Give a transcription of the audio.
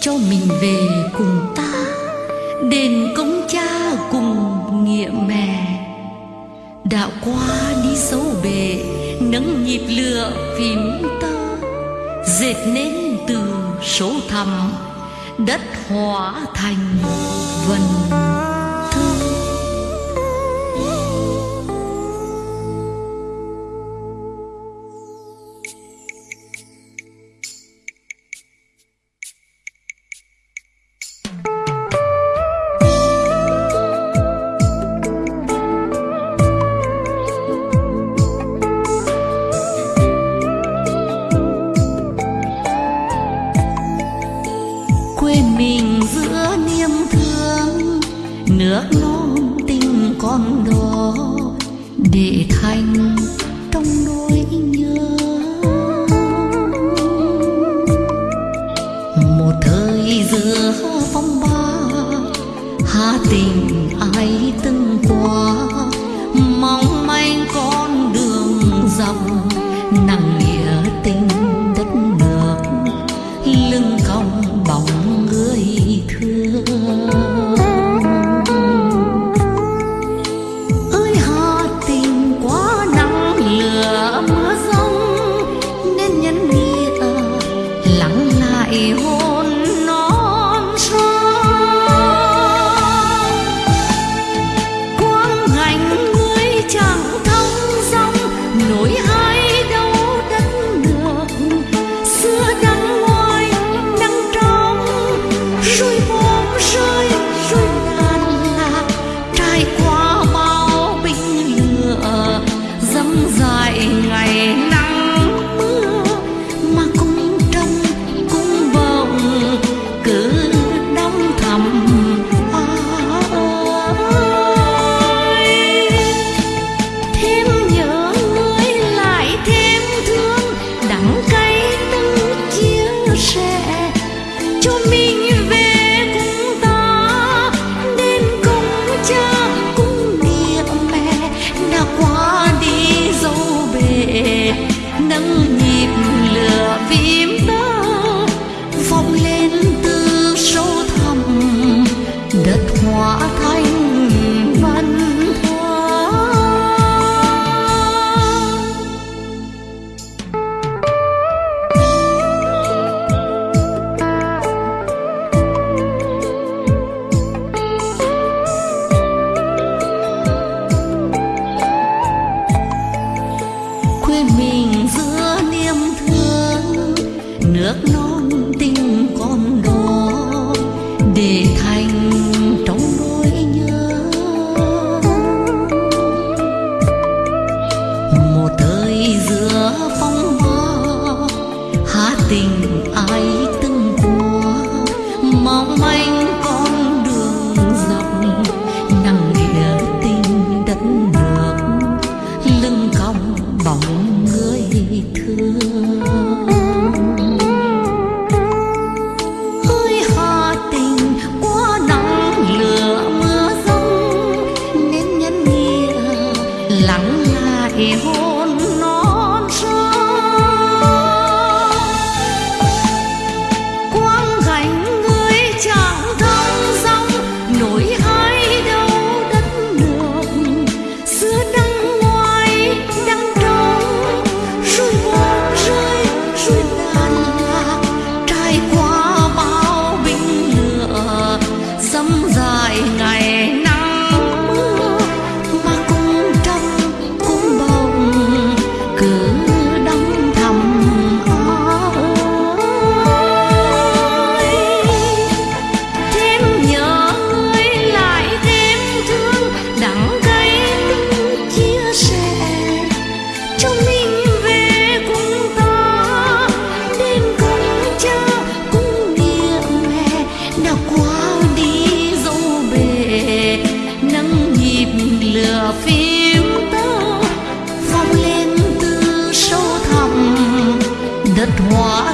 cho mình về cùng ta, đền công cha cùng nghĩa mẹ. Đạo qua đi sâu bề nắng nhịp lửa phím tơ dệt nên từ số thầm đất hóa thành vần. mình giữa niềm thương. Nước non tình con đó để thành trong nỗi nhớ. Một thời giữa phong ba, hà tình ai từng mình giữa niềm thương. Nước non bọn người thương hơi hà tình quá nắng lửa mưa giông nên nhân nghĩa lắng lại hôn phim tơ phong lên từ sâu thẳm. Đất hoa